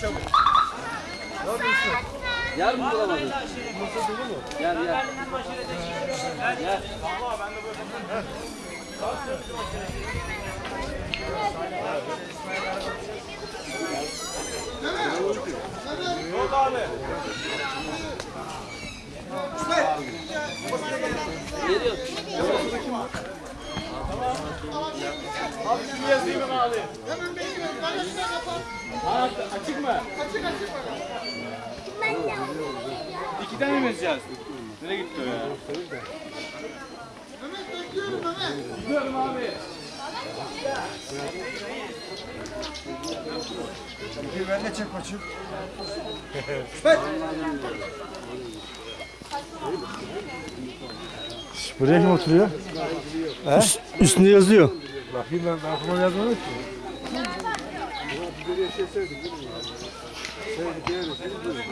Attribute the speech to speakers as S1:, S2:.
S1: çabuk. Yer mi bulamadın? Masa dolu mu? Yer yer. Yer. Valla ben de böyle. Ne oldu abi? İsmet! Geliyor. Abi şunu yazayım ben abi. Hemen bekliyorum. Bana şuna kapat mı? Açık açık bakalım. Ben de İki tane mi
S2: vereceğiz? Nereye gitti o ya? Mehmet bekliyorum Mehmet. Gidiyorum abi.
S1: Bir ben de çek maçı. Bak.
S2: Buraya kim oturuyor? He? Üstünde yazıyor. Bakayım ben, ben aklıma yazmadım ki. Bir yaşasaydık değil mi? Sevdik, değerlisiniz.